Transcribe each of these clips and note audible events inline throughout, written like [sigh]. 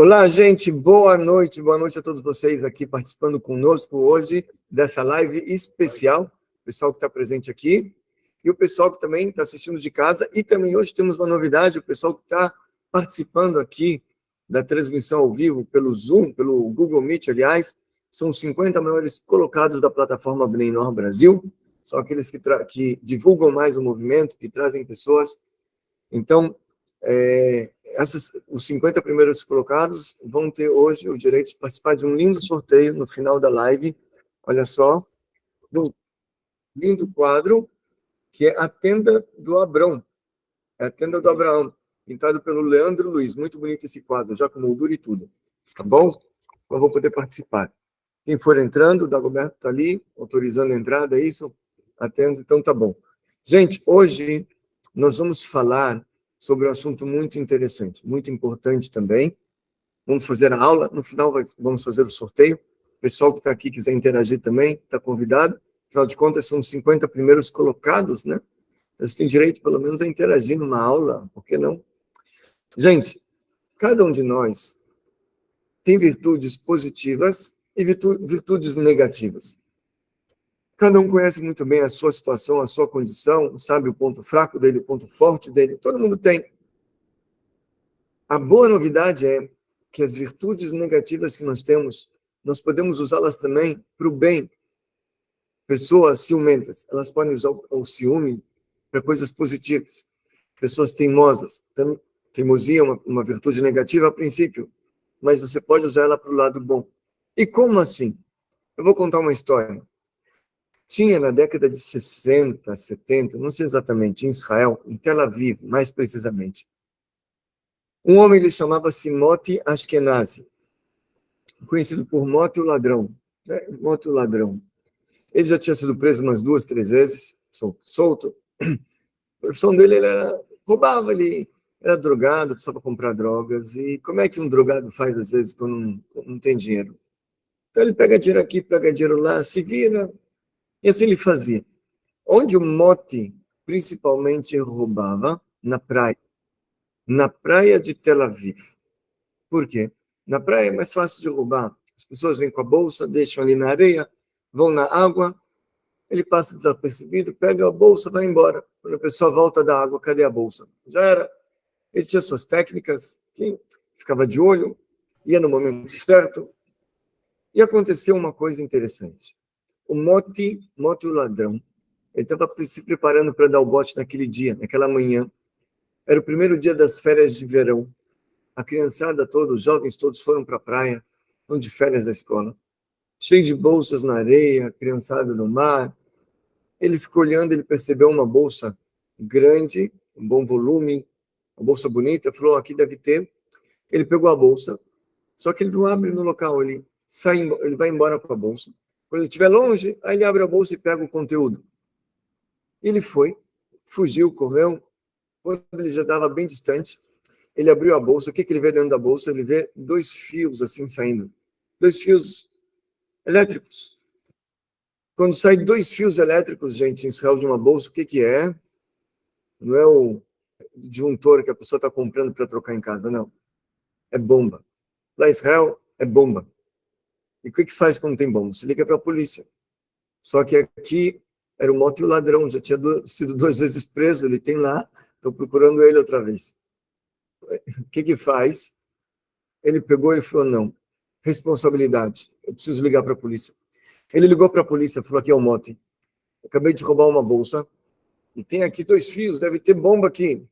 Olá, gente, boa noite, boa noite a todos vocês aqui participando conosco hoje dessa live especial, o pessoal que está presente aqui, e o pessoal que também está assistindo de casa, e também hoje temos uma novidade, o pessoal que está participando aqui da transmissão ao vivo pelo Zoom, pelo Google Meet, aliás, são 50 maiores colocados da plataforma Bnei Brasil, são aqueles que, que divulgam mais o movimento, que trazem pessoas. Então, é, essas, os 50 primeiros colocados vão ter hoje o direito de participar de um lindo sorteio no final da live. Olha só, um lindo quadro, que é a Tenda do Abrão. É a Tenda do Abraão, pintado pelo Leandro Luiz. Muito bonito esse quadro, já com moldura e tudo. Tá bom? Eu vou poder participar. Quem for entrando, o Dagoberto está ali, autorizando a entrada, é isso? Atendo, então tá bom. Gente, hoje nós vamos falar sobre um assunto muito interessante, muito importante também. Vamos fazer a aula, no final vamos fazer o sorteio. O pessoal que está aqui quiser interagir também, está convidado. Afinal de contas, são 50 primeiros colocados, né? Eles têm direito, pelo menos, a interagir numa aula, por que não? Gente, cada um de nós tem virtudes positivas e virtudes negativas. Cada um conhece muito bem a sua situação, a sua condição, sabe o ponto fraco dele, o ponto forte dele, todo mundo tem. A boa novidade é que as virtudes negativas que nós temos, nós podemos usá-las também para o bem. Pessoas ciumentas, elas podem usar o ciúme para coisas positivas. Pessoas teimosas, teimosia é uma, uma virtude negativa a princípio, mas você pode usar ela para o lado bom. E como assim? Eu vou contar uma história tinha na década de 60, 70, não sei exatamente, em Israel, em Tel Aviv, mais precisamente. Um homem, ele chamava-se Moti Ashkenazi, conhecido por Moti o Ladrão. Né? Moti o Ladrão. Ele já tinha sido preso umas duas, três vezes, solto. A profissão dele ele era, roubava, ele era drogado, precisava comprar drogas. E como é que um drogado faz, às vezes, quando não, não tem dinheiro? Então ele pega dinheiro aqui, pega dinheiro lá, se vira, e assim ele fazia. Onde o mote principalmente roubava? Na praia. Na praia de Tel Aviv. Por quê? Na praia é mais fácil de roubar. As pessoas vêm com a bolsa, deixam ali na areia, vão na água, ele passa desapercebido, pega a bolsa, vai embora. Quando a pessoa volta da água, cadê a bolsa? Já era. Ele tinha suas técnicas, ficava de olho, ia no momento certo. E aconteceu uma coisa interessante o Moti, Moti o ladrão, ele estava se preparando para dar o bote naquele dia, naquela manhã. Era o primeiro dia das férias de verão. A criançada toda, os jovens todos foram para a praia, estão de férias da escola. Cheio de bolsas na areia, criançada no mar. Ele ficou olhando, ele percebeu uma bolsa grande, um bom volume, uma bolsa bonita, falou, aqui deve ter. Ele pegou a bolsa, só que ele não abre no local, ele, sai, ele vai embora com a bolsa quando ele estiver longe, aí ele abre a bolsa e pega o conteúdo. Ele foi, fugiu, correu. Quando ele já estava bem distante, ele abriu a bolsa. O que, que ele vê dentro da bolsa? Ele vê dois fios assim saindo. Dois fios elétricos. Quando sai dois fios elétricos, gente, em Israel de uma bolsa, o que, que é? Não é o disjuntor que a pessoa está comprando para trocar em casa, não. É bomba. Lá em Israel, é bomba. E o que, que faz quando tem bomba? Se liga para a polícia. Só que aqui era um moto e o ladrão, já tinha sido duas [laughs] vezes preso, ele tem lá, estou procurando ele outra vez. O que que faz? Ele pegou e falou, não, responsabilidade, eu preciso ligar para a polícia. Ele ligou para a polícia, falou, aqui é o mote, acabei de roubar uma bolsa, e tem aqui dois fios, deve ter bomba aqui.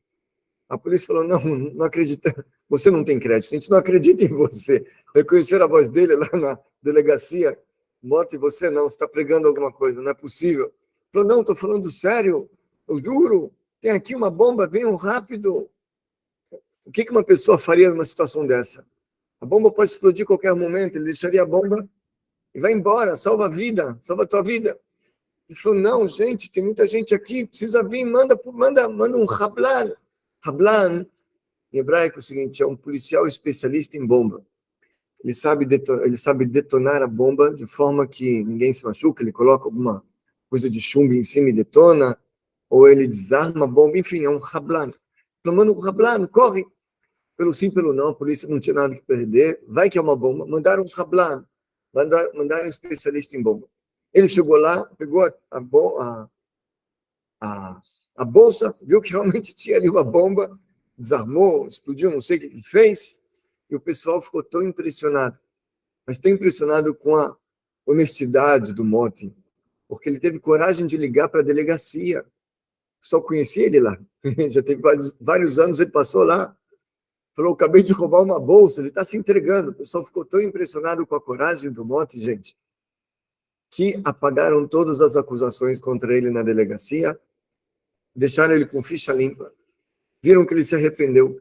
A polícia falou, não, não acredita, você não tem crédito, a gente não acredita em você. Reconhecer a voz dele lá na delegacia, Mote, você não, você está pregando alguma coisa, não é possível. Falou, não, estou falando sério, eu juro, tem aqui uma bomba, venham rápido. O que uma pessoa faria numa situação dessa? A bomba pode explodir a qualquer momento, ele deixaria a bomba e vai embora, salva a vida, salva a tua vida. Ele falou, não, gente, tem muita gente aqui, precisa vir, manda, manda, manda um rablan. Rablan em hebraico é o seguinte, é um policial especialista em bomba. Ele sabe, detonar, ele sabe detonar a bomba de forma que ninguém se machuca, ele coloca alguma coisa de chumbo em cima e detona, ou ele desarma a bomba, enfim, é um rablan. Então, manda um rablan, corre. pelo sim, pelo não, a polícia não tinha nada que perder, vai que é uma bomba, mandaram um rablan, mandaram, mandaram um especialista em bomba. Ele chegou lá, pegou a, a, a, a bolsa, viu que realmente tinha ali uma bomba, desarmou, explodiu, não sei o que fez, e o pessoal ficou tão impressionado, mas tão impressionado com a honestidade do Mote, porque ele teve coragem de ligar para a delegacia. Só conhecia ele lá. [laughs] Já teve vários, vários anos, ele passou lá. Falou, acabei de roubar uma bolsa, ele está se entregando. O pessoal ficou tão impressionado com a coragem do Mote, gente, que apagaram todas as acusações contra ele na delegacia, deixaram ele com ficha limpa, viram que ele se arrependeu.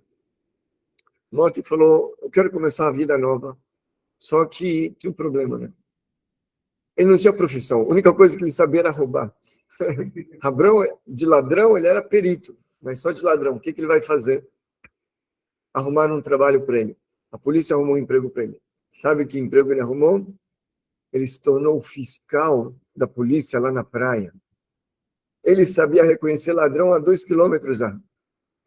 Mote falou, eu quero começar a vida nova. Só que tinha um problema, né? Ele não tinha profissão. A única coisa que ele sabia era roubar. [laughs] Rabrão, de ladrão, ele era perito, mas só de ladrão. O que, que ele vai fazer? Arrumaram um trabalho para ele. A polícia arrumou um emprego para ele. Sabe que emprego ele arrumou? Ele se tornou fiscal da polícia lá na praia. Ele sabia reconhecer ladrão a dois quilômetros já.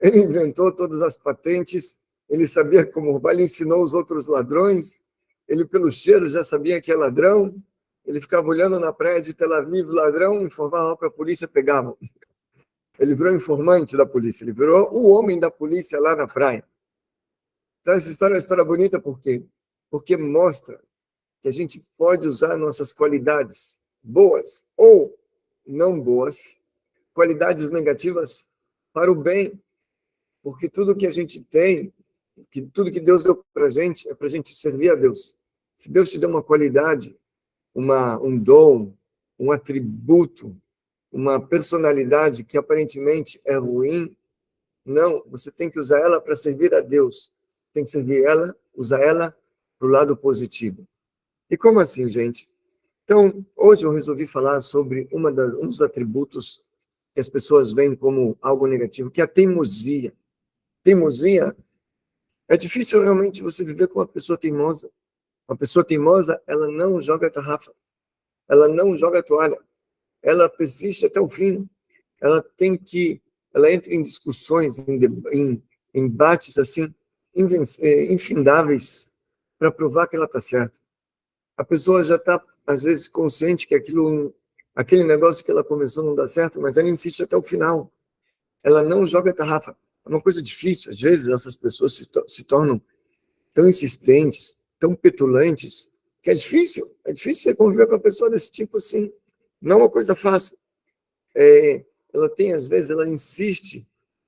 Ele inventou todas as patentes, ele sabia como roubar, ele ensinou os outros ladrões, ele pelo cheiro já sabia que é ladrão, ele ficava olhando na praia de Tel Aviv, ladrão, informava para a polícia, pegava. Ele virou informante da polícia, ele virou o homem da polícia lá na praia. Então, essa história é uma história bonita, por quê? Porque mostra que a gente pode usar nossas qualidades boas ou não boas, qualidades negativas, para o bem. Porque tudo que a gente tem, que tudo que Deus deu para a gente, é para a gente servir a Deus. Se Deus te deu uma qualidade, uma, um dom, um atributo, uma personalidade que aparentemente é ruim. Não, você tem que usar ela para servir a Deus. Tem que servir ela, usar ela para o lado positivo. E como assim, gente? Então, hoje eu resolvi falar sobre das, um dos atributos que as pessoas veem como algo negativo, que é a teimosia. Teimosia, é difícil realmente você viver com uma pessoa teimosa. Uma pessoa teimosa, ela não joga tarrafa, ela não joga toalha, ela persiste até o fim. Ela tem que, ela entra em discussões, em, em embates assim, eh, infindáveis, para provar que ela está certa. A pessoa já está, às vezes, consciente que aquilo, aquele negócio que ela começou não dá certo, mas ela insiste até o final. Ela não joga tarrafa. É uma coisa difícil. Às vezes, essas pessoas se, to se tornam tão insistentes, tão petulantes, que é difícil, é difícil você conviver com uma pessoa desse tipo assim, não é uma coisa fácil. É, ela tem, às vezes, ela insiste,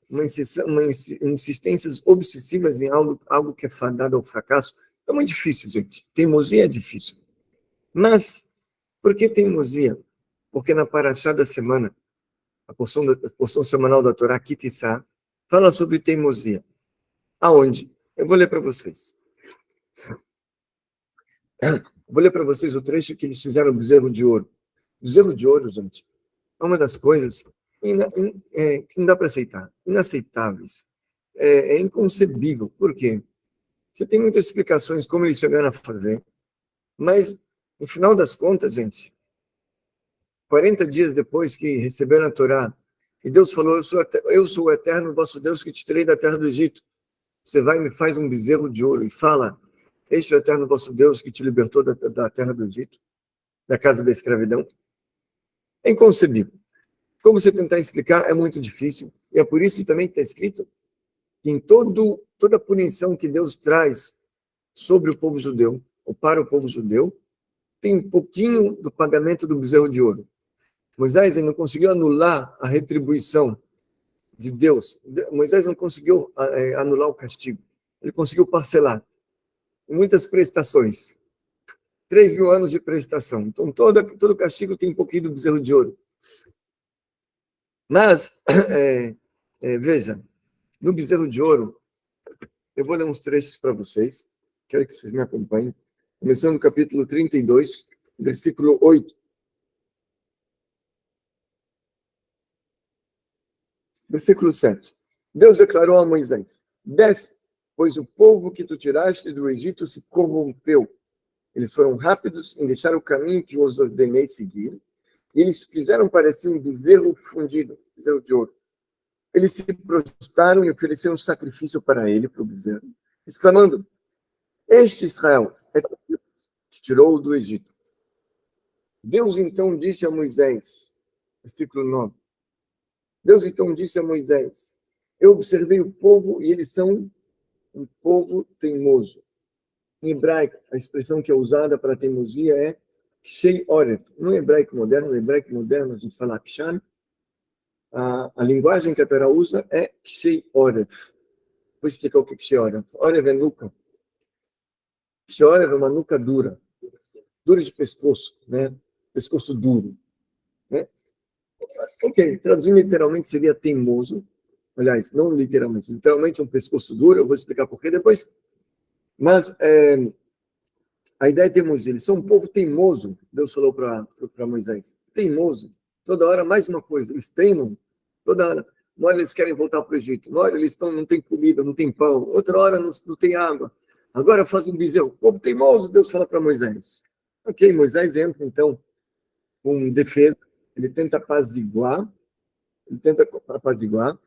uma, uma insistências obsessivas em algo, algo que é fadado ao fracasso, é muito difícil, gente. Teimosia é difícil. Mas, por que teimosia? Porque na Paraxá da semana, a porção, da, a porção semanal da Torá, Kitissá, fala sobre teimosia. Aonde? Eu vou ler para vocês. Vou ler para vocês o trecho que eles fizeram do bezerro de ouro. O bezerro de ouro, gente, é uma das coisas in, é, que não dá para aceitar, inaceitáveis. É, é, inconcebível. Por quê? Você tem muitas explicações como eles chegaram a fazer, mas, no final das contas, gente, 40 dias depois que receberam a Torá, e Deus falou, eu sou, eu sou o eterno vosso Deus que te tirei da terra do Egito. Você vai e me faz um bezerro de ouro e fala, este é o eterno vosso Deus que te libertou da, da terra do Egito, da casa da escravidão. É inconcebível. Como você tentar explicar é muito difícil, e é por isso também que está escrito que em todo, toda a punição que Deus traz sobre o povo judeu, ou para o povo judeu, tem um pouquinho do pagamento do bezerro de ouro. Moisés não conseguiu anular a retribuição de Deus. Moisés não conseguiu eh, anular o castigo. Ele conseguiu parcelar muitas prestações. Três mil anos de prestação. Então, todo castigo tem um pouquinho do bezerro de ouro. Mas, [clears throat] é, é, veja, no bezerro de ouro, eu vou ler uns trechos para vocês, quero que vocês me acompanhem, começando no capítulo 32, versículo 8. Versículo 7. Deus declarou a Moisés, desce pois o povo que tu tiraste do Egito se corrompeu. Eles foram rápidos em deixar o caminho que os ordenei seguir, e eles fizeram parecer um bezerro fundido, bezerro de ouro. eles se prostraram e ofereceram um sacrifício para ele, para o bezerro, exclamando, este Israel é que tirou do Egito. Deus então disse a Moisés, versículo 9, Deus então disse a Moisés, eu observei o povo e eles são um povo teimoso. Em hebraico, a expressão que é usada para teimosia é Kshei Oref. No hebraico moderno, no hebraico moderno a gente fala Kshan, a, a linguagem que a Torá usa é Kshei Oref. Vou explicar o que é Kshei Oref. Oref é nuca. Kshei Oref é uma nuca dura. Dura de pescoço, né? Pescoço duro. Né? Ok, traduzindo literalmente seria teimoso. Aliás, não literalmente, literalmente um pescoço duro, eu vou explicar por quê depois. Mas é, a ideia é teimosia. Eles são um povo teimoso, Deus falou para Moisés. Teimoso. Toda hora mais uma coisa. Eles teimam. Toda hora. Uma hora eles querem voltar para o Egito. Uma hora eles estão, não tem comida, não tem pão. Outra hora não, não tem água. Agora fazem um bezerro. Povo teimoso, Deus fala para Moisés. Ok, Moisés entra então com defesa. Ele tenta apaziguar. Ele tenta apaziguar.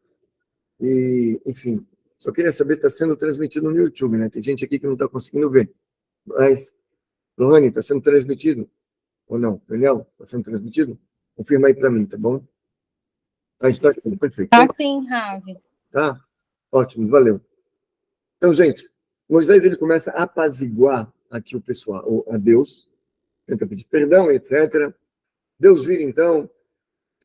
E, enfim, só queria saber, está sendo transmitido no YouTube, né? Tem gente aqui que não está conseguindo ver. Mas Lohane, está sendo transmitido? Ou não? Daniel, está sendo transmitido? Confirma aí para mim, tá bom? Ah, está aqui, perfeito. Tá sim, Ravi. Tá? Ótimo, valeu. Então, gente, Moisés ele começa a apaziguar aqui o pessoal, a Deus, tenta pedir perdão, etc. Deus vira, então,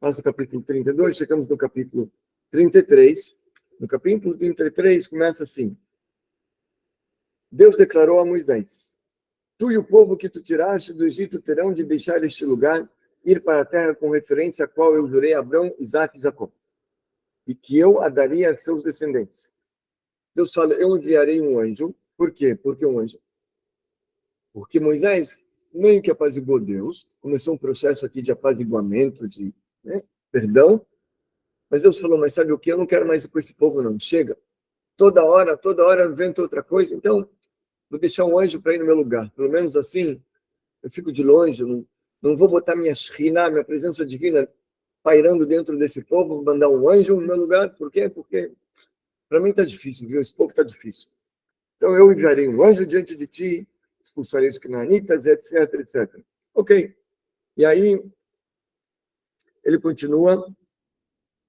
nosso capítulo 32, chegamos no capítulo 33. No capítulo 33 começa assim. Deus declarou a Moisés, Tu e o povo que tu tiraste do Egito terão de deixar este lugar, ir para a terra com referência a qual eu jurei a Abraão, Isaac e Jacó, e que eu a daria a seus descendentes. Deus fala, eu enviarei um anjo. Por quê? Porque um anjo. Porque Moisés meio que apaziguou Deus, começou um processo aqui de apaziguamento, de né, perdão, mas Deus falou, mas sabe o que? Eu não quero mais ir com esse povo, não. Chega. Toda hora, toda hora inventa outra coisa. Então, vou deixar um anjo para ir no meu lugar. Pelo menos assim, eu fico de longe, não, não vou botar minha shriná, minha presença divina, pairando dentro desse povo, vou mandar um anjo no meu lugar. Por quê? Porque para mim está difícil, viu? Esse povo está difícil. Então eu enviarei um anjo diante de ti, expulsarei os cananitas, etc, etc. Ok. E aí, ele continua,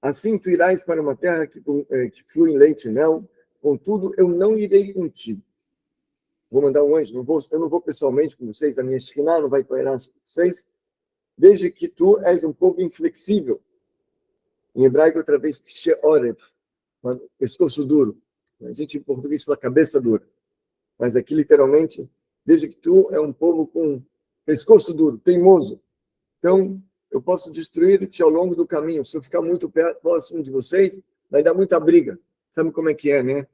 assim tu irás para uma terra que, que flui em leite e mel, contudo eu não irei contigo vou mandar um anjo, não vou, eu não vou pessoalmente com vocês, a minha esquina não vai coerão com vocês, desde que tu és um pouco inflexível. Em hebraico, outra vez, sheoreb, pescoço duro. A gente em português fala cabeça dura. Mas aqui, literalmente, desde que tu é um povo com pescoço duro, teimoso. Então, eu posso destruir-te ao longo do caminho. Se eu ficar muito próximo de vocês, vai dar muita briga. Sabe como é que é, né?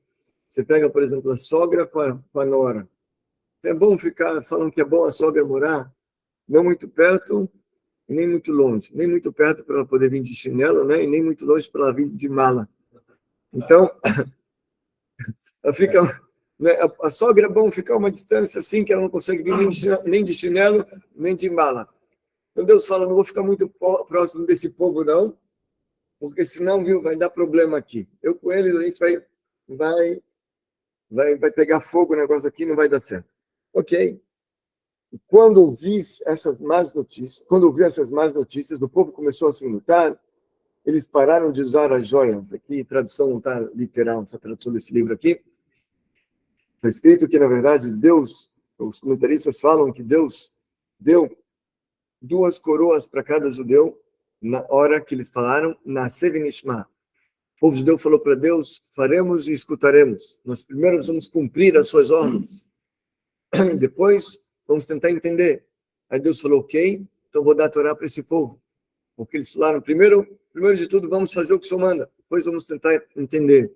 Você pega, por exemplo, a sogra com a, com a nora. É bom ficar falando que é bom a sogra morar, não muito perto e nem muito longe. Nem muito perto para ela poder vir de chinelo, né? e nem muito longe para ela vir de mala. Então, [laughs] ela fica? A, a sogra é bom ficar uma distância assim, que ela não consegue vir nem de chinelo, nem de, chinelo, nem de mala. Então Deus fala, não vou ficar muito próximo desse povo, não, porque senão, viu, vai dar problema aqui. Eu com eles, a gente vai, vai vai, vai pegar fogo o negócio aqui, não vai dar certo. Ok. Quando ouvi essas más notícias, quando ouvi essas más notícias, o povo começou a se lutar, eles pararam de usar as joias. Aqui, tradução não está literal, essa tradução desse livro aqui. Está escrito que, na verdade, Deus, os comentaristas falam que Deus deu duas coroas para cada judeu na hora que eles falaram, na Sevenishma, o povo judeu falou para Deus, faremos e escutaremos. Nós primeiro vamos cumprir as suas ordens. [clears throat] Depois, vamos tentar entender. Aí Deus falou, ok, então vou dar a Torá para esse povo. Porque eles falaram, primeiro, primeiro de tudo, vamos fazer o que o Senhor manda. Depois vamos tentar entender.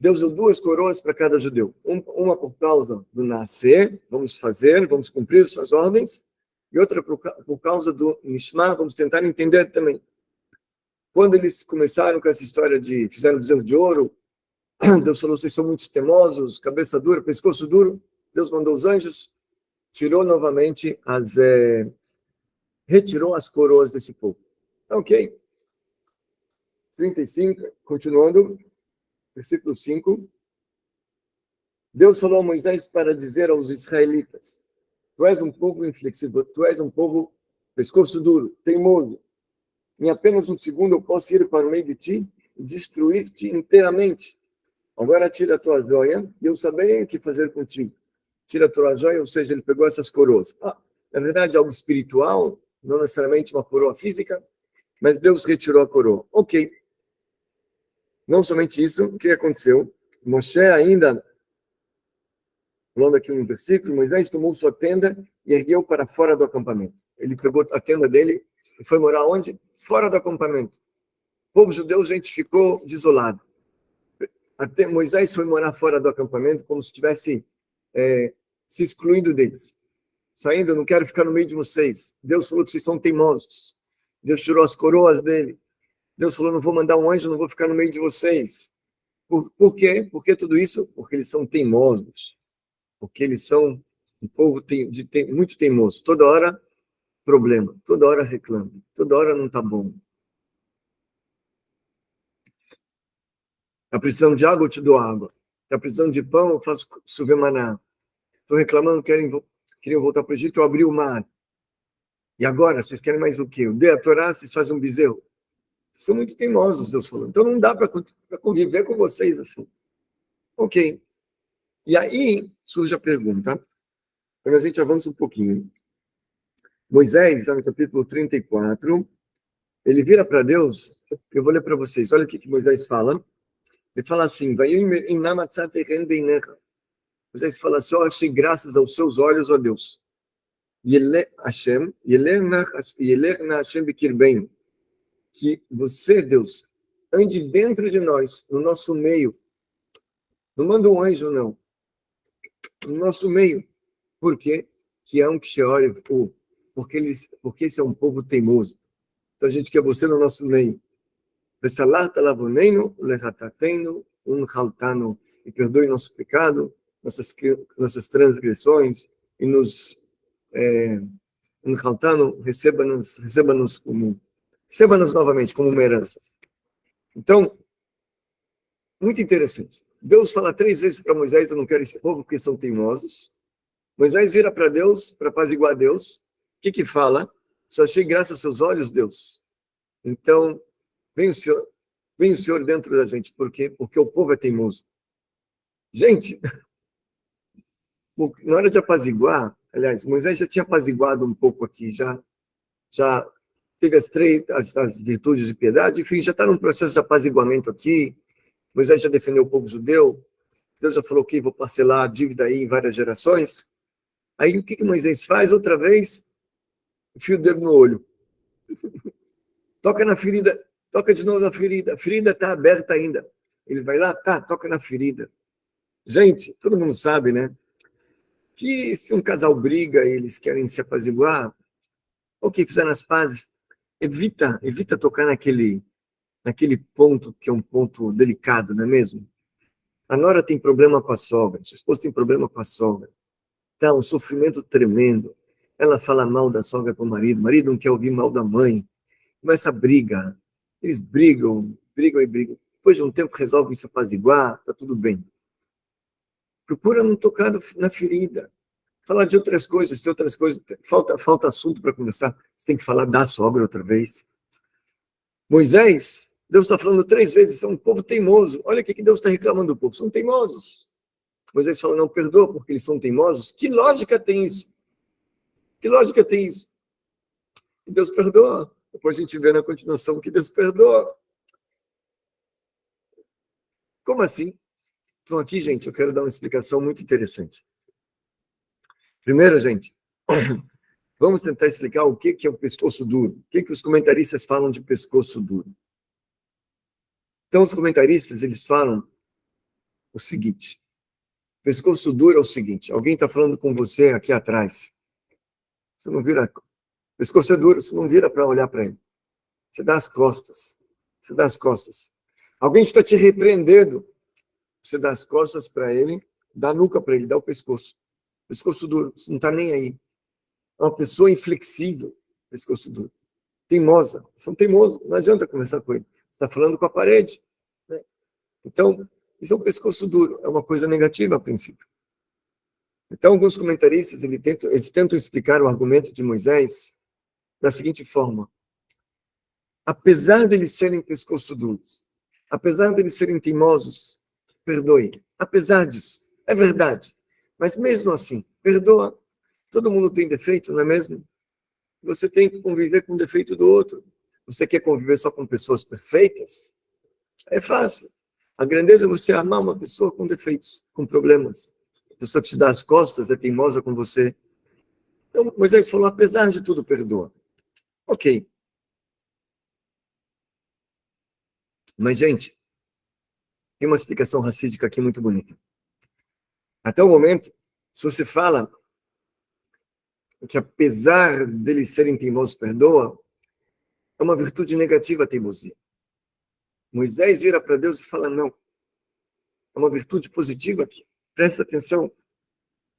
Deus deu duas coroas para cada judeu. Uma por causa do nascer, vamos fazer, vamos cumprir suas ordens. E outra por causa do Nishma, vamos tentar entender também. Quando eles começaram com essa história de fizeram bezerro de ouro, [coughs] Deus falou, vocês são muito temosos, cabeça dura, pescoço duro. Deus mandou os anjos, tirou novamente as... É, retirou as coroas desse povo. Tá ok. 35, continuando, versículo 5. Deus falou a Moisés para dizer aos israelitas: Tu és um povo inflexível, tu és um povo pescoço duro, teimoso. Em apenas um segundo eu posso ir para o meio de ti e destruir-te inteiramente. Agora tira a tua joia e eu saberei o que fazer contigo. Tira a tua joia, ou seja, ele pegou essas coroas. Ah, na verdade, algo espiritual, não necessariamente uma coroa física, mas Deus retirou a coroa. Ok. Não somente isso, o que aconteceu? Moshe ainda, falando aqui um versículo, Moisés tomou sua tenda e ergueu para fora do acampamento. Ele pegou a tenda dele e foi morar onde? Fora do acampamento. O povo judeu, gente, ficou desolado. Até Moisés foi morar fora do acampamento como se tivesse é, se excluindo deles. Saindo, não quero ficar no meio de vocês. Deus falou que vocês são teimosos. Deus tirou as coroas dele. Deus falou, não vou mandar um anjo, não vou ficar no meio de vocês. Por, por quê? Por que tudo isso? Porque eles são teimosos. Porque eles são um povo tem, de, tem, muito teimoso. Toda hora, problema. Toda hora reclama. Toda hora não está bom. Está precisando de água, eu te dou água. Está precisando de pão, eu faço chover maná. Estou reclamando, querem, queriam voltar para o Egito, eu abri o mar. E agora, vocês querem mais o quê? Eu dei a Torá, vocês fazem um bezerro são muito teimosos, Deus falou. Então não dá para conviver com vocês assim. Ok. E aí surge a pergunta, quando a gente avança um pouquinho. Moisés, no capítulo 34, ele vira para Deus, eu vou ler para vocês, olha o que, que Moisés fala. Ele fala assim, Moisés fala assim, oh, achei graças aos seus olhos, ó Deus. Yelech Hashem, Yelech na Hashem Bekirbein que você, Deus, ande dentro de nós, no nosso meio. Não manda um anjo, não. No nosso meio. Por quê? Que é um o porque eles, porque esse é um povo teimoso. Então a gente quer você no nosso meio. E perdoe nosso pecado, nossas, nossas transgressões, e nos é, receba-nos receba -nos como Receba-nos novamente como uma herança. Então, muito interessante. Deus fala três vezes para Moisés, eu não quero esse povo porque são teimosos. Moisés vira para Deus, para apaziguar Deus. O que que fala? Só achei graça aos seus olhos, Deus. Então, vem o Senhor, vem o Senhor dentro da gente. Por quê? Porque o povo é teimoso. Gente, [laughs] na hora de apaziguar, aliás, Moisés já tinha apaziguado um pouco aqui, já, já teve as, três, as, as virtudes de piedade, enfim, já está num processo de apaziguamento aqui, Moisés já defendeu o povo judeu, Deus já falou que vou parcelar a dívida aí em várias gerações. Aí o que, que Moisés faz? Outra vez, enfia o dedo no olho. [laughs] toca na ferida, toca de novo na ferida. A ferida está aberta ainda. Ele vai lá, tá, toca na ferida. Gente, todo mundo sabe, né? Que se um casal briga e eles querem se apaziguar, ok, fizeram as pazes, evita, evita tocar naquele, naquele ponto que é um ponto delicado, não é mesmo? A nora tem problema com a sogra, sua esposa tem problema com a sogra. Tá um sofrimento tremendo. Ela fala mal da sogra com o marido, o marido não quer ouvir mal da mãe. Começa a briga. Eles brigam, brigam e brigam. Depois de um tempo resolvem se apaziguar, tá tudo bem. Procura não tocar na ferida falar de outras coisas, de outras coisas. Falta, falta assunto para conversar. Você tem que falar da sogra outra vez. Moisés, Deus está falando três vezes, são um povo teimoso. Olha o que Deus está reclamando do povo, são teimosos. Moisés fala, não perdoa porque eles são teimosos. Que lógica tem isso? Que lógica tem isso? E Deus perdoa. Depois a gente vê na continuação que Deus perdoa. Como assim? Então aqui, gente, eu quero dar uma explicação muito interessante. Primeiro, gente, [clears throat] vamos tentar explicar o que é o pescoço duro. O que, que os comentaristas falam de pescoço duro. Então, os comentaristas, eles falam o seguinte. Pescoço duro é o seguinte, alguém está falando com você aqui atrás. Você não vira... Pescoço é duro, você não vira para olhar para ele. Você dá as costas. Você dá as costas. Alguém está te repreendendo. Você dá as costas para ele, dá a nuca para ele, dá o pescoço pescoço duro, não está nem aí. É uma pessoa inflexível, pescoço duro. Teimosa, são teimosos, não adianta conversar com ele. Você está falando com a parede. Né? Então, isso é um pescoço duro, é uma coisa negativa a princípio. Então, alguns comentaristas eles tentam, eles tentam explicar o argumento de Moisés da seguinte forma. Apesar deles serem pescoço duros, apesar deles serem teimosos, perdoe. Apesar disso, é verdade. Mas mesmo assim, perdoa. Todo mundo tem defeito, não é mesmo? Você tem que conviver com o defeito do outro. Você quer conviver só com pessoas perfeitas? É fácil. A grandeza é você amar uma pessoa com defeitos, com problemas. A pessoa que te dá as costas é teimosa com você. Então, Moisés falou, apesar de tudo, perdoa. Ok. Mas, gente, tem uma explicação racídica aqui muito bonita. Até o momento, se você fala que apesar deles serem teimosos, perdoa, é uma virtude negativa a teimosia. Moisés vira para Deus e fala, não. É uma virtude positiva aqui. Presta atenção.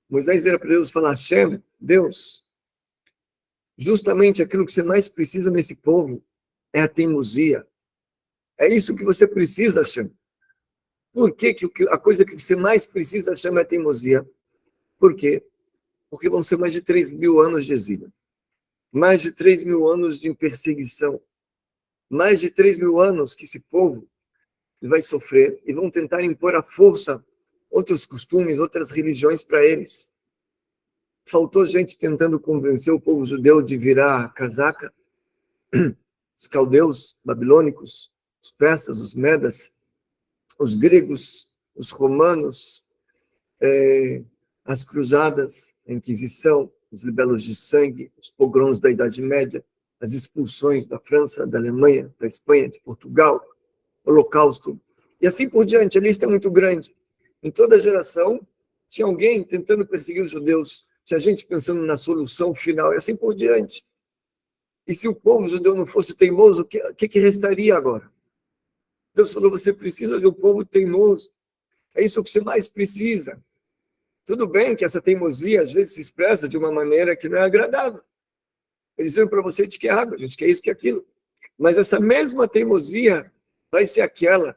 Moisés vira para Deus e fala, Hashem, Deus, justamente aquilo que você mais precisa nesse povo é a teimosia. É isso que você precisa, Hashem. Por que, que a coisa que você mais precisa chama a teimosia? Por quê? Porque vão ser mais de 3 mil anos de exílio. Mais de 3 mil anos de perseguição. Mais de 3 mil anos que esse povo vai sofrer e vão tentar impor à força outros costumes, outras religiões para eles. Faltou gente tentando convencer o povo judeu de virar casaca. [clears throat] Os caldeus babilônicos, os persas, os medas, os gregos, os romanos, é, as cruzadas, a Inquisição, os libelos de sangue, os pogroms da Idade Média, as expulsões da França, da Alemanha, da Espanha, de Portugal, Holocausto, e assim por diante. A lista é muito grande. Em toda geração, tinha alguém tentando perseguir os judeus, tinha gente pensando na solução final, e assim por diante. E se o povo judeu não fosse teimoso, o que, que, que restaria agora? Deus falou, você precisa de um povo teimoso. É isso que você mais precisa. Tudo bem que essa teimosia às vezes se expressa de uma maneira que não é agradável. Eles dizem para você de que água, a gente quer isso, que aquilo. Mas essa mesma teimosia vai ser aquela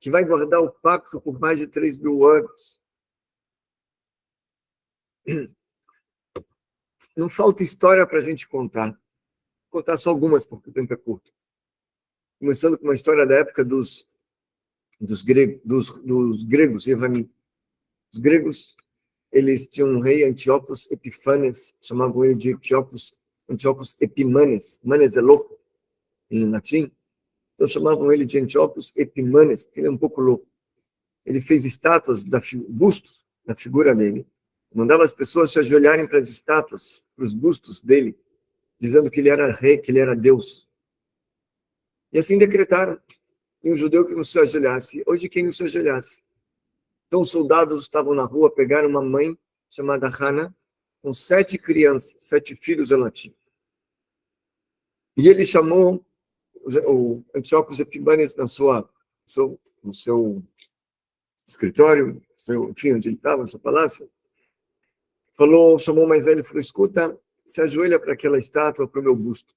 que vai guardar o pacto por mais de 3 mil anos. Não falta história para a gente contar. Vou contar só algumas, porque o tempo é curto começando com uma história da época dos, dos, grego, dos, dos gregos, Os gregos, eles tinham um rei, Antíocos Epifanes, chamavam ele de Antíocos, Antíocos Epimanes, Manes é louco, em latim, então chamavam ele de Antíocos Epimanes, porque ele é um pouco louco. Ele fez estátuas, da, bustos da figura dele, mandava as pessoas se ajoelharem para as estátuas, para os bustos dele, dizendo que ele era rei, que ele era Deus. E assim decretaram. E um judeu que não se ajoelhasse, hoje quem não se ajoelhasse. Então os soldados estavam na rua, pegaram uma mãe chamada Hana, com sete crianças, sete filhos ela tinha. E ele chamou o Antiochus Epimanes na sua, no seu escritório, seu, enfim, onde ele estava, no seu palácio, falou, chamou mais velho e falou, escuta, se ajoelha para aquela estátua, para o meu busto.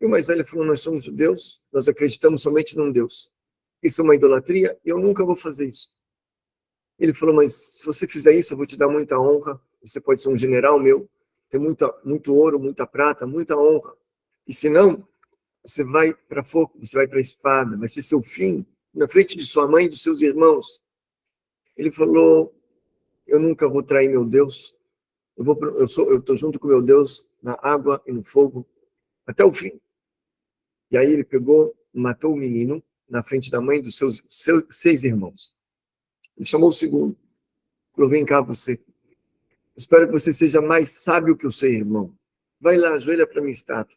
E o mais velho falou, nós somos judeus, nós acreditamos somente num Deus. Isso é uma idolatria eu nunca vou fazer isso. Ele falou, mas se você fizer isso, eu vou te dar muita honra, você pode ser um general meu, ter muita, muito ouro, muita prata, muita honra. E se não, você vai para fogo, você vai para a espada, vai ser seu fim, na frente de sua mãe e dos seus irmãos. Ele falou, eu nunca vou trair meu Deus, eu estou junto com meu Deus na água e no fogo até o fim. E aí ele pegou, matou o menino na frente da mãe dos seus, seus seis irmãos. Ele chamou o segundo. Falou, vem cá você. Espero que você seja mais sábio que o seu irmão. Vai lá, ajoelha para minha estátua.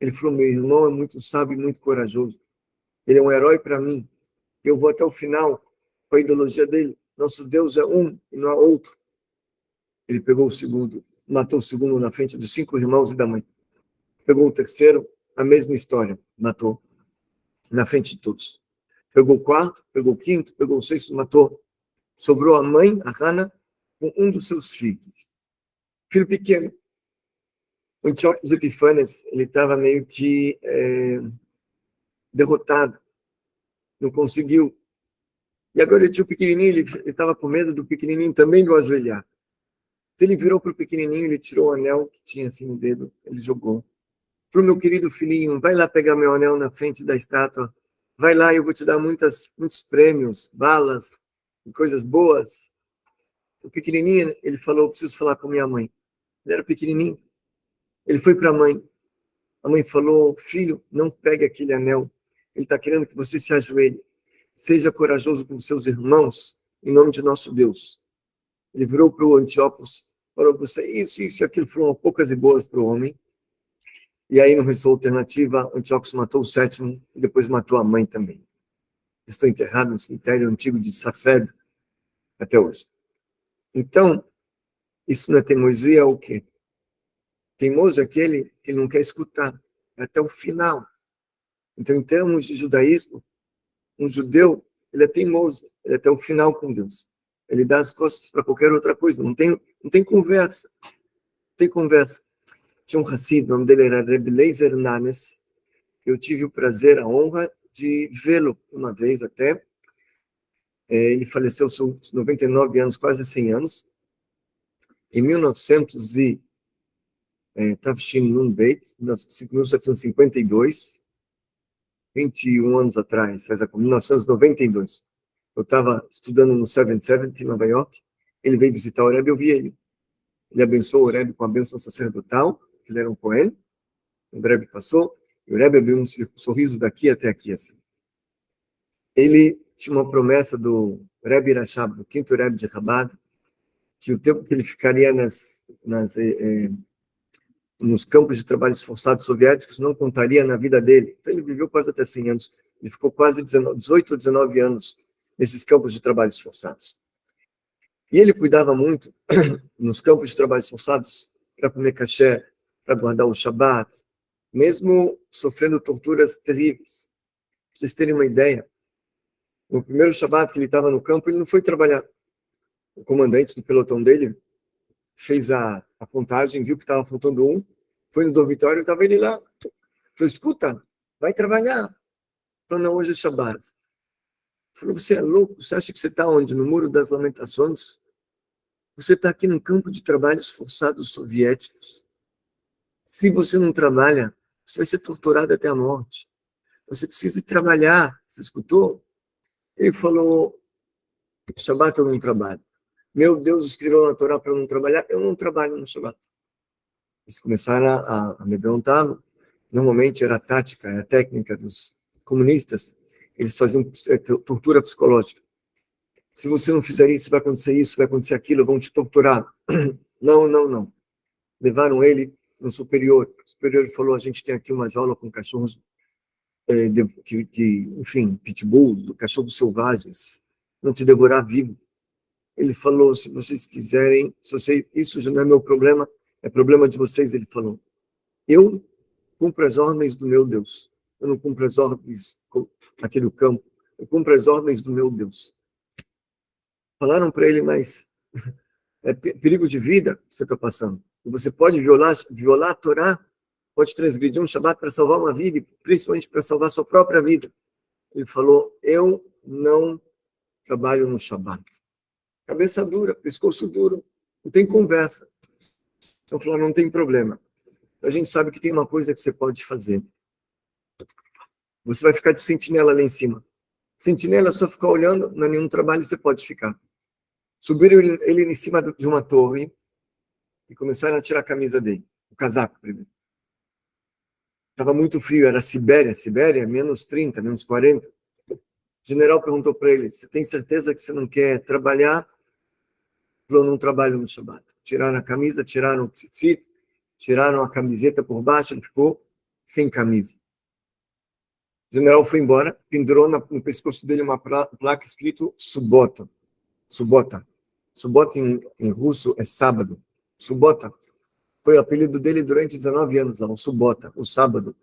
Ele falou, meu irmão é muito sábio e muito corajoso. Ele é um herói para mim. Eu vou até o final com a ideologia dele. Nosso Deus é um e não há outro. Ele pegou o segundo, matou o segundo na frente dos cinco irmãos e da mãe. Pegou o terceiro, a mesma história, matou na frente de todos. Pegou o quarto, pegou o quinto, pegou o sexto, matou. Sobrou a mãe, a Hana, com um dos seus filhos. Filho pequeno. O Antiochus Epifanes, ele estava meio que é, derrotado, não conseguiu. E agora ele tinha o pequenininho, ele estava com medo do pequenininho também do ajoelhar. Então ele virou para o pequenininho, ele tirou o anel que tinha assim no dedo, ele jogou. Para o meu querido filhinho, vai lá pegar meu anel na frente da estátua, vai lá, eu vou te dar muitas, muitos prêmios, balas, coisas boas. O pequenininho, ele falou, preciso falar com minha mãe. Ele era pequenininho. Ele foi para a mãe. A mãe falou, filho, não pegue aquele anel. Ele está querendo que você se ajoelhe. Seja corajoso com seus irmãos, em nome de nosso Deus. Ele virou para o Antiócos, falou você, isso, isso e aquilo, foram poucas e boas para o homem. E aí não restou alternativa, Antiócos matou o sétimo e depois matou a mãe também. Estou enterrado no cemitério antigo de Safed até hoje. Então, isso não é teimosia, é o quê? Teimoso é aquele que não quer escutar até o final. Então, em termos de judaísmo, um judeu, ele é teimoso, ele é até o final com Deus. Ele dá as costas para qualquer outra coisa, não tem, não tem conversa. Não tem conversa. Tinha um Hassid, o nome dele era Reb Leiser Nanes. Eu tive o prazer, a honra de vê-lo uma vez até. É, ele faleceu aos 99 anos, quase 100 anos. Em 1900 e é, Tafshin Nun Beit, 1752, 21 anos atrás, faz a 1992. Eu estava estudando no 770 em Nova York, ele veio visitar o Rebbe, eu vi ele. Ele abençoou o Rebbe com a bênção sacerdotal, ele era um Cohen, o Rebbe passou, e o Rebbe abriu um sorriso daqui até aqui, assim. Ele tinha uma promessa do Rebbe Rashab, do quinto Rebbe de Rabat, que o tempo que ele ficaria nas, nas, eh, eh, nos campos de trabalho esforçados soviéticos não contaria na vida dele. Então ele viveu quase até 100 anos. Ele ficou quase 19, 18 ou 19 anos nesses campos de trabalho esforçados. E ele cuidava muito [clears throat] nos campos de trabalho esforçados para comer caché, para guardar o Shabat, mesmo sofrendo torturas terríveis. Para vocês terem uma ideia, no primeiro Shabat que ele estava no campo, ele não foi trabalhar. O comandante do pelotão dele fez a, a contagem, viu que estava faltando um, foi no dormitório, estava ele lá. Falou, escuta, vai trabalhar. Falou, não, hoje é Shabat. Falou, você é louco? Você acha que você está onde? No Muro das Lamentações? Você está aqui no campo de trabalhos forçados soviéticos. Se você não trabalha, você vai ser torturado até a morte. Você precisa trabalhar. Você escutou? Ele falou, Shabbat eu não trabalho. Meu Deus escreveu na Torá para eu não trabalhar, eu não trabalho no Shabbat. Eles começaram a, a amedrontá-lo. Normalmente era a tática, era a técnica dos comunistas. Eles faziam é, tortura psicológica se você não fizer isso, vai acontecer isso, vai acontecer aquilo, vão te torturar. [clears throat] Não, não, não. Levaram ele no superior. O superior falou, a gente tem aqui uma jaula com cachorros, é, de, que, que, enfim, pitbulls, cachorros selvagens, não te devorar vivo. Ele falou, se vocês quiserem, se vocês, isso já não é meu problema, é problema de vocês, ele falou. Eu cumpro as ordens do meu Deus. Eu não cumpro as ordens aqui do campo. Eu cumpro as ordens do meu Deus. Falaram para ele, mas [laughs] é perigo de vida que você está passando. Você pode violar, violar a Torá, pode transgredir um Shabat para salvar uma vida, principalmente para salvar sua própria vida. Ele falou, eu não trabalho no Shabat. Cabeça dura, pescoço duro, não tem conversa. Então falou, não tem problema. A gente sabe que tem uma coisa que você pode fazer. Você vai ficar de sentinela lá em cima. Sentinela é só ficar olhando, não é nenhum trabalho, você pode ficar. Subiram ele em cima de uma torre e começaram a tirar a camisa dele, o casaco primeiro. Estava muito frio, era Sibéria, Sibéria, menos 30, menos 40. O general perguntou para ele, você tem certeza que você não quer trabalhar? Falou, não trabalho no Shabbat. Tiraram a camisa, tiraram o tzitzit, tiraram a camiseta por baixo, ele ficou sem camisa. O general foi embora, pendurou no pescoço dele uma placa escrito Subota. Subota. Subota em, em russo é sábado. Subota foi o apelido dele durante 19 anos lá, o Subota, o sábado,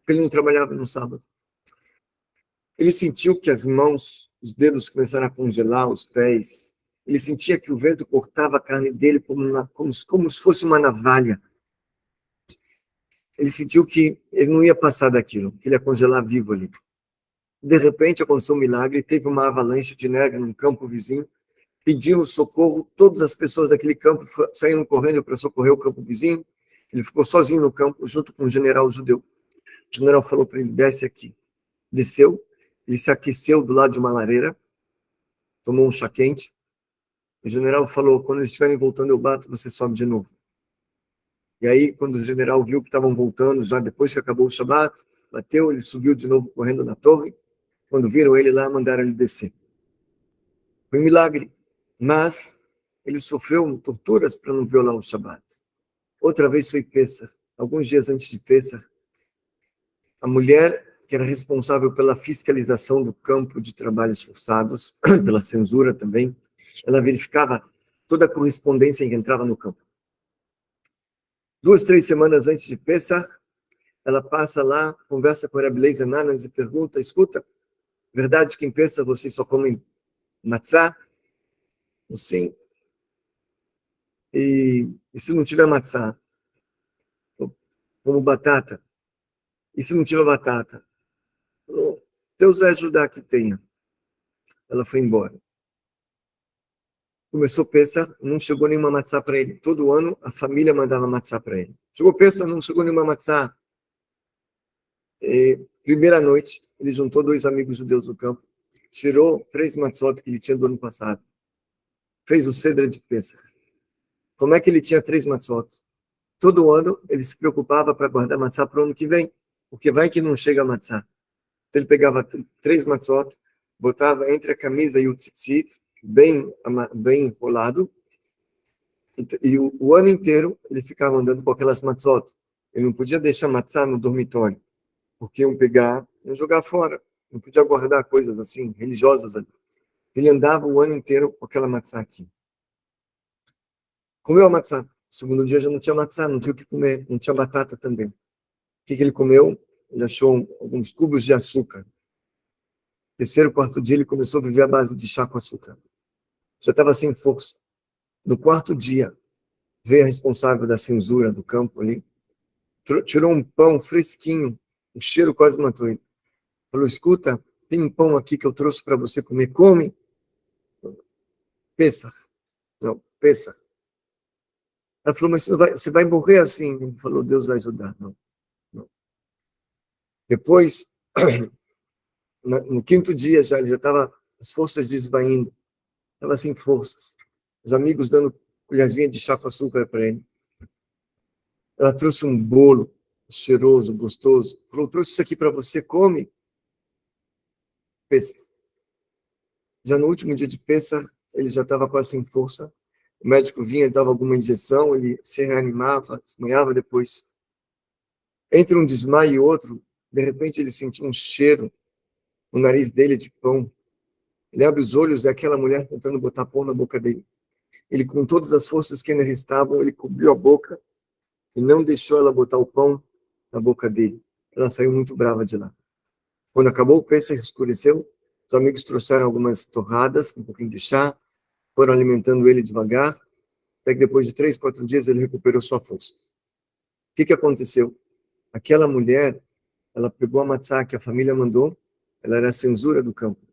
porque ele não trabalhava no sábado. Ele sentiu que as mãos, os dedos começaram a congelar, os pés. Ele sentia que o vento cortava a carne dele como, uma, como, como se fosse uma navalha. Ele sentiu que ele não ia passar daquilo, que ele ia congelar vivo ali. De repente aconteceu um milagre, teve uma avalanche de neve num campo vizinho, pediram socorro, todas as pessoas daquele campo saíram correndo para socorrer o campo vizinho, ele ficou sozinho no campo, junto com um general judeu. O general falou para ele, desce aqui. Desceu, ele se aqueceu do lado de uma lareira, tomou um chá quente. O general falou, quando eles estiverem voltando eu bato, você sobe de novo. E aí, quando o general viu que estavam voltando, já depois que acabou o Shabat, bateu, ele subiu de novo correndo na torre. Quando viram ele lá, mandaram ele descer. Foi um milagre, mas ele sofreu torturas para não violar o Shabat. Outra vez foi Pesach, alguns dias antes de Pesach. A mulher que era responsável pela fiscalização do campo de trabalhos forçados, [clears throat] pela censura também, ela verificava toda a correspondência que entrava no campo. Duas, três semanas antes de Pesach, ela passa lá, conversa com a Rabbi Nanas e pergunta, escuta, verdade que em Pesach vocês só comem matzá? Sim. E, e se não tiver matzá? Como batata? E se não tiver batata? Deus vai ajudar que tenha. Ela foi embora. Começou pensar, não chegou nenhuma matzá para ele. Todo ano a família mandava matzá para ele. Chegou pensar, não chegou nenhuma matzá. E, primeira noite, ele juntou dois amigos judeus do campo, tirou três matzot que ele tinha do ano passado, fez o cedra de Pesach. Como é que ele tinha três matzot? Todo ano ele se preocupava para guardar matzá para o ano que vem, porque vai que não chega matzá. Então ele pegava três matzot, botava entre a camisa e o tzitzit, bem, bem enrolado, e, o, o, ano inteiro ele ficava andando com aquelas matzot. Ele não podia deixar matzá no dormitório porque iam pegar, iam jogar fora. Não podia guardar coisas assim, religiosas ali. Ele andava o ano inteiro com aquela matzá aqui. Comeu a matzá. segundo dia já não tinha matzá, não tinha o que comer, não tinha batata também. O que, que ele comeu? Ele achou alguns cubos de açúcar. Terceiro, quarto dia, ele começou a viver à base de chá com açúcar. Já estava sem força. No quarto dia, veio a responsável da censura do campo ali, tirou um pão fresquinho o cheiro quase matou ele. Falou, escuta, tem um pão aqui que eu trouxe para você comer, come. Pensa. Não, pensa. Ela falou, mas você vai, você vai morrer assim. Ele falou, Deus vai ajudar. Não, não. Depois, [clears throat] no quinto dia já, ele já estava, as forças desvaindo. Estava sem forças. Os amigos dando colherzinha de chá com açúcar para ele. Ela trouxe um bolo cheiroso, gostoso. Falou, trouxe isso aqui para você, come. Pensa. Já no último dia de peça, ele já estava quase sem força. O médico vinha, dava alguma injeção, ele se reanimava, desmanhava depois. Entre um desmaio e outro, de repente ele sentiu um cheiro no nariz dele de pão. Ele abre os olhos e aquela mulher tentando botar pão na boca dele. Ele, com todas as forças que ainda restavam, ele cobriu a boca e não deixou ela botar o pão na boca dele. Ela saiu muito brava de lá. Quando acabou o Pesach, escureceu, os amigos trouxeram algumas torradas, um pouquinho de chá, foram alimentando ele devagar, até que depois de três, quatro dias ele recuperou sua força. O que, que aconteceu? Aquela mulher, ela pegou a matzá que a família mandou, ela era a censura do campo,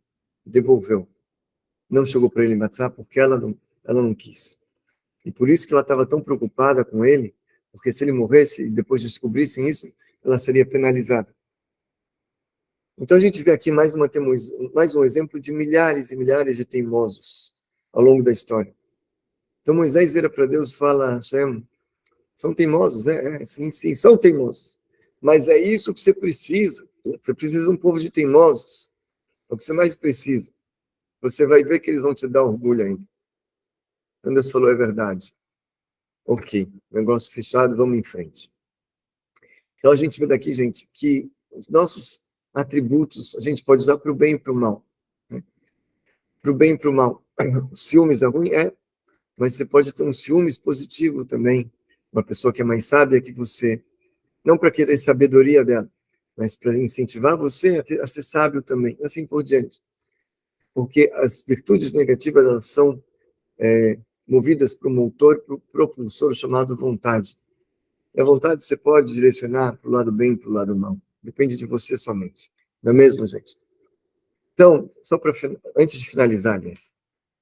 devolveu. Não chegou para ele matzá porque ela não, ela não quis. E por isso que ela estava tão preocupada com ele, porque se ele morresse e depois descobrissem isso, ela seria penalizada. Então a gente vê aqui mais, uma, mais um exemplo de milhares e milhares de teimosos ao longo da história. Então Moisés vira para Deus e fala, Hashem, são teimosos, é, é, sim, sim, são teimosos. Mas é isso que você precisa. Você precisa de um povo de teimosos. É o que você mais precisa. Você vai ver que eles vão te dar orgulho ainda. Então Deus falou, é verdade. Ok, negócio fechado, vamos em frente. Então a gente vê daqui, gente, que os nossos atributos a gente pode usar para o bem e para o mal. Para o bem e para o mal. O ciúmes é ruim? É, mas você pode ter um ciúmes positivo também. Uma pessoa que é mais sábia que você. Não para querer sabedoria dela, mas para incentivar você a, ter, a, ser sábio também, assim por diante. Porque as virtudes negativas, elas são é, movidas para o motor, para o propulsor chamado vontade. E a vontade você pode direcionar para o lado bem e para o lado mal. Depende de você somente. Não é mesmo, gente? Então, só para antes de finalizar, aliás,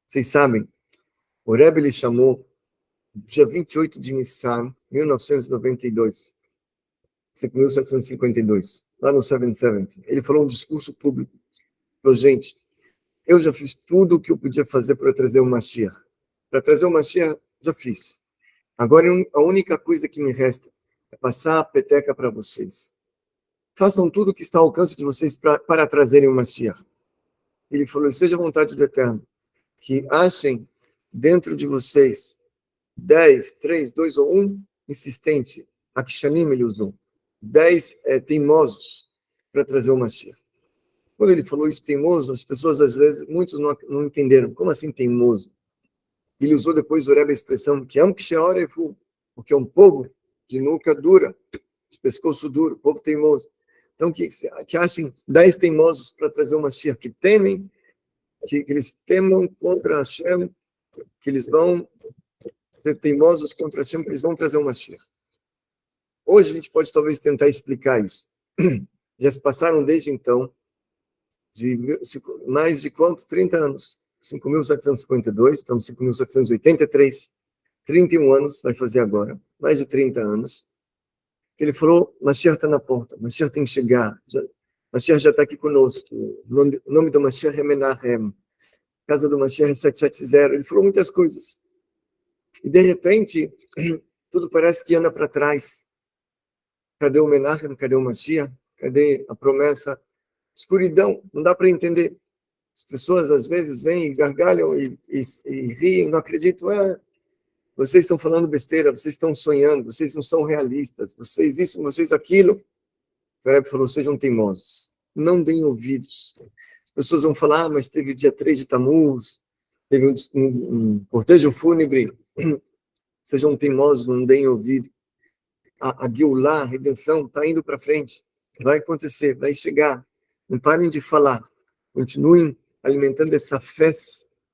vocês sabem, o Rebbe ele chamou dia 28 de Nissan, 1992, 1752, lá no 770. Ele falou um discurso público. Falou, gente, eu já fiz tudo o que eu podia fazer para trazer o Mashiach. Para trazer o Mashiach, já fiz. Agora, a única coisa que me resta é passar a peteca para vocês. Façam tudo o que está ao alcance de vocês pra, para trazerem o Mashiach. Ele falou, seja a vontade do Eterno, que achem dentro de vocês 10, 3, 2 ou 1 insistente. Akshanim ele usou. 10 é, teimosos para trazer o Mashiach. Quando ele falou isso, teimoso, as pessoas, às vezes, muitos não, não entenderam. Como assim teimoso? Ele usou depois o a expressão que é um fu, porque é um povo de nuca dura, de pescoço duro, povo teimoso. Então, que, que achem dez teimosos para trazer uma Mashiach, que temem, que, que eles temam contra Hashem, que eles vão ser teimosos contra Hashem, que eles vão trazer uma Mashiach. Hoje a gente pode talvez tentar explicar isso. [clears throat] Já se passaram desde então de mais de quanto? 30 anos. 5.752, estamos em 5.783, 31 anos, vai fazer agora, mais de 30 anos, ele falou, Mashiach está na porta, Mashiach tem que chegar, já, Mashiach já está aqui conosco, o nome, o nome do Mashiach é Menachem, casa do Mashiach é 770, ele falou muitas coisas. E de repente, [clears throat] tudo parece que anda para trás. Cadê o Menachem? Cadê o Mashiach? Cadê a promessa? Escuridão, não dá para entender. As pessoas às vezes vêm e gargalham e, e, e riem, não acreditam. É, vocês estão falando besteira, vocês estão sonhando, vocês não são realistas, vocês isso, vocês aquilo. O falou, sejam teimosos, não deem ouvidos. As pessoas vão falar, ah, mas teve dia 3 de Tammuz, teve um, um, um cortejo fúnebre. [clears throat] Sejam teimosos, não deem ouvido. A, a a redenção, está indo para frente. Vai acontecer, vai chegar. Não parem de falar. Continuem alimentando essa fé,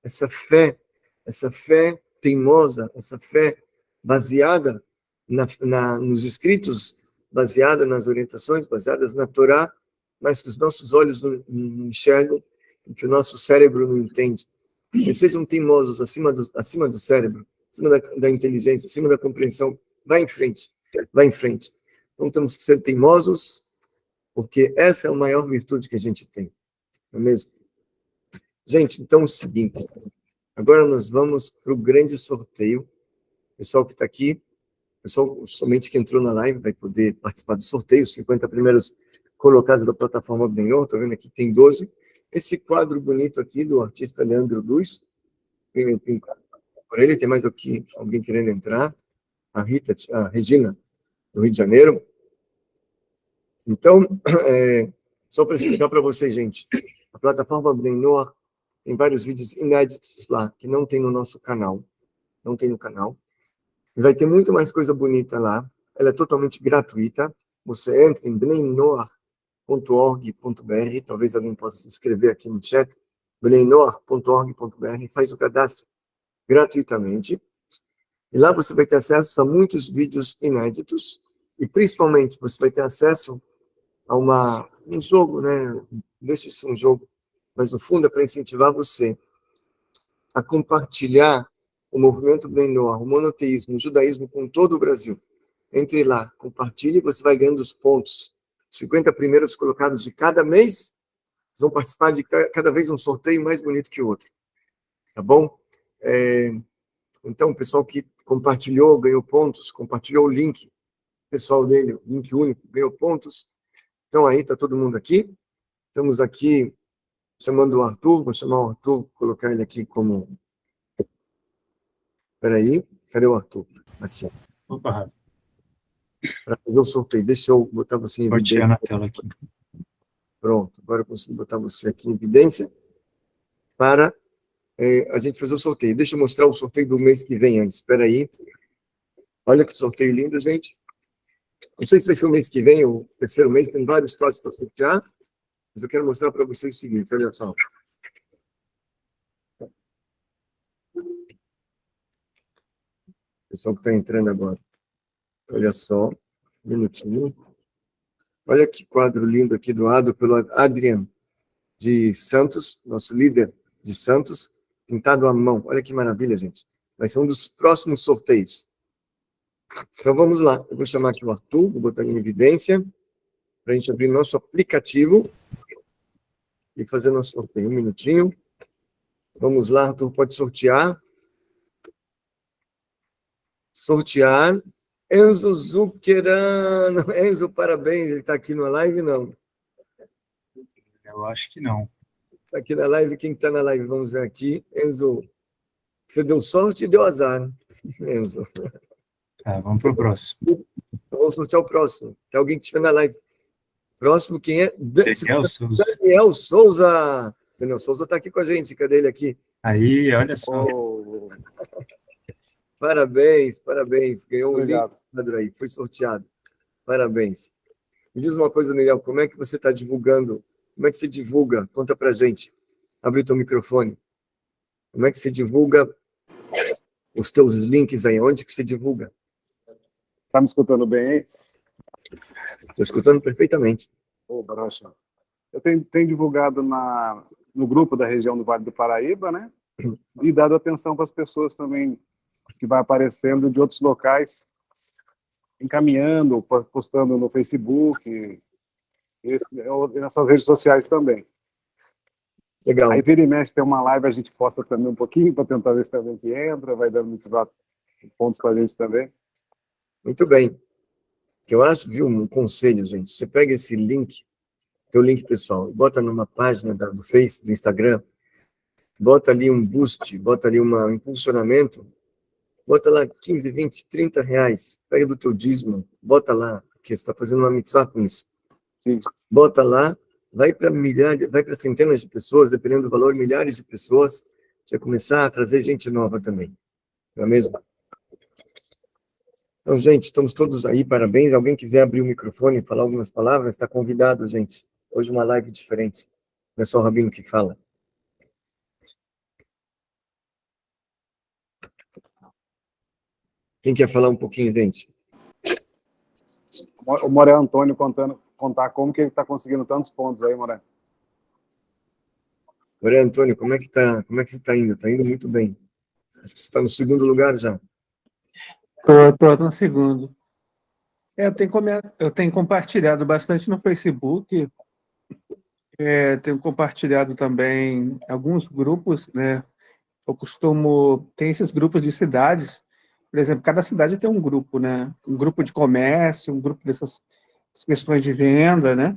essa fé, essa fé teimosa, essa fé baseada na, na, nos escritos, baseada nas orientações, baseadas na Torá, mas que os nossos olhos não, não enxergam e que o nosso cérebro não entende. E sejam teimosos acima do, acima do cérebro, acima da, da inteligência, acima da compreensão. Vai em frente, vai em frente. Então temos que ser teimosos, porque essa é a maior virtude que a gente tem, não é mesmo? Gente, então é o seguinte, agora nós vamos para o grande sorteio. Pessoal que está aqui, pessoal somente que entrou na live vai poder participar do sorteio, os 50 primeiros colocados da plataforma Benhor, estou vendo aqui tem 12. Esse quadro bonito aqui do artista Leandro Luz, por ele tem mais aqui alguém querendo entrar, a Rita, a Regina, do Rio de Janeiro. Então, [clears throat] é, só para explicar para vocês, gente, a plataforma Benhor tem vários vídeos inéditos lá, que não tem no nosso canal. Não tem no canal. E vai ter muito mais coisa bonita lá. Ela é totalmente gratuita. Você entra em bnenoar.org.br, talvez alguém possa se inscrever aqui no chat, bnenoar.org.br, faz o cadastro gratuitamente. E lá você vai ter acesso a muitos vídeos inéditos, e principalmente você vai ter acesso a uma, um jogo, né? Deixa de ser um jogo, mas no fundo é para incentivar você a compartilhar o movimento Benor, o monoteísmo, o judaísmo com todo o Brasil. Entre lá, compartilhe você vai ganhando os pontos. 50 primeiros colocados de cada mês vão participar de cada vez um sorteio mais bonito que o outro. Tá bom? É, então, o pessoal que compartilhou, ganhou pontos, compartilhou o link pessoal dele, link único, ganhou pontos. Então, aí está todo mundo aqui. Estamos aqui chamando o Arthur, vou chamar o Arthur, colocar ele aqui como... Espera aí, cadê o Arthur? Aqui. Opa, Para fazer o sorteio, deixa eu botar você em Pode evidência. tirar na tela aqui. Pronto, agora eu consigo botar você aqui em evidência para é, a gente fazer o sorteio. Deixa eu mostrar o sorteio do mês que vem antes, espera aí. Olha que sorteio lindo, gente. Não sei se vai ser o mês que vem, ou o terceiro mês, tem vários trotes para sortear. Mas eu quero mostrar para vocês o seguinte, olha só. Pessoal que está entrando agora. Olha só, um minutinho. Olha que quadro lindo aqui doado pelo Adrian. de Santos, nosso líder de Santos, pintado à mão. Olha que maravilha, gente. Vai ser um dos próximos sorteios. Então vamos lá. Eu vou chamar aqui o Arthur, vou botar em evidência, para a gente abrir nosso aplicativo e fazer nosso sorteio. Um minutinho. Vamos lá, Arthur, pode sortear. Sortear. Enzo Zuccherano. [laughs] Enzo, parabéns. Ele está aqui na live, não? Eu acho que não. Está aqui na live. Quem está na live? Vamos ver aqui. Enzo, você deu sorte e deu azar, [laughs] Enzo. Tá, vamos para o próximo. Vamos sortear o próximo. Tem alguém que estiver na live. Próximo, quem é? Daniel Souza. Daniel Souza. Daniel Souza está aqui com a gente. Cadê ele aqui? Aí, olha só. Oh. [laughs] Parabéns, parabéns. Ganhou um Obrigado. livro aí, foi sorteado. Parabéns. Me diz uma coisa, Daniel, como é que você está divulgando? Como é que você divulga? Conta pra gente. Abre o teu microfone. Como é que você divulga os teus links aí? Onde que você divulga? Tá me escutando bem? Estou escutando perfeitamente. Ô, Barocha. Eu tenho, tenho divulgado na, no grupo da região do Vale do Paraíba, né? E dado atenção para as pessoas também que vai aparecendo de outros locais, encaminhando, postando no Facebook, esse, nessas redes sociais também. Legal. Aí vira e mexe, tem uma live, a gente posta também um pouquinho para tentar ver se também que entra, vai dando muitos pontos para a gente também. Muito bem. Que eu acho, viu, um conselho, gente. Você pega esse link, teu link pessoal, bota numa página da, do Face, do Instagram, bota ali um boost, bota ali uma, um impulsionamento, bota lá 15, 20, 30 reais, pega do teu dízimo, bota lá, porque você está fazendo uma mitzvah com isso. Sim. Bota lá, vai para milhares, vai para centenas de pessoas, dependendo do valor, milhares de pessoas, vai começar a trazer gente nova também. Não é mesmo? Então, gente, estamos todos aí, parabéns. Alguém quiser abrir o microfone e falar algumas palavras, está convidado, gente. Hoje uma live diferente. Não é só o Rabino que fala. Quem quer falar um pouquinho, gente? O Moré Antônio contando, contar como que ele está conseguindo tantos pontos aí, Moré. Moré Antônio, como é que tá? Como é que você está indo? Está indo muito bem. Acho que você está no segundo lugar já. Estou no segundo. É, eu, tenho, eu tenho compartilhado bastante no Facebook, é, tenho compartilhado também alguns grupos, né? Eu costumo, tem esses grupos de cidades, por exemplo, cada cidade tem um grupo, né? Um grupo de comércio, um grupo dessas questões de venda, né?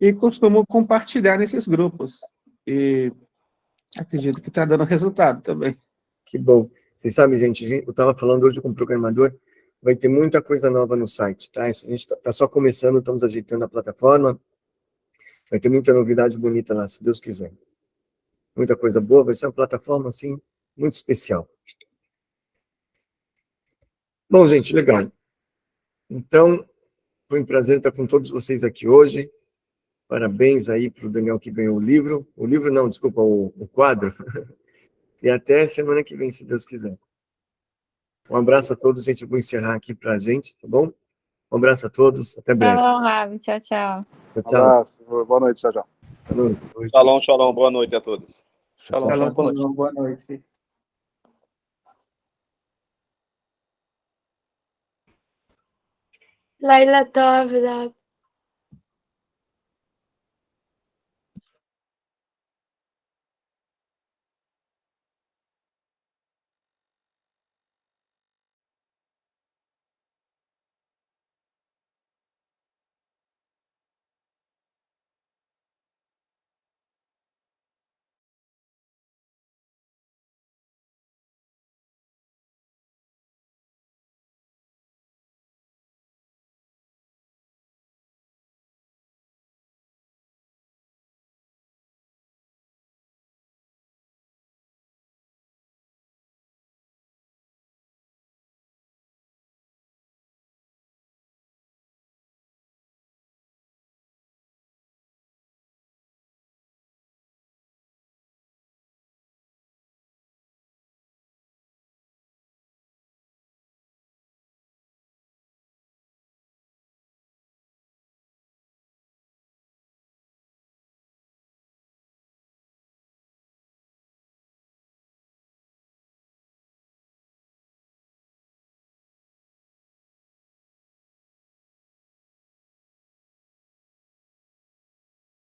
E costumo compartilhar nesses grupos. E acredito que está dando resultado também. Que bom. Vocês sabem, gente, eu estava falando hoje com o programador, vai ter muita coisa nova no site, tá? A gente está tá só começando, estamos ajeitando a plataforma, vai ter muita novidade bonita lá, se Deus quiser. Muita coisa boa, vai ser uma plataforma, assim, muito especial. Bom, gente, legal. Então, foi um prazer estar com todos vocês aqui hoje. Parabéns aí para o Daniel que ganhou o livro. O livro não, desculpa, o, o quadro. [laughs] E até semana que vem, se Deus quiser. Um abraço a todos, gente. Eu vou encerrar aqui para a gente, tá bom? Um abraço a todos, até breve. Shalom, Rabi. Tchau, tchau. Tchau, tchau. Abraço. Boa noite, tchau, tchau. Boa noite. Shalom, shalom. Boa noite a todos. Shalom, shalom. Boa noite. Boa noite. Laila Tov,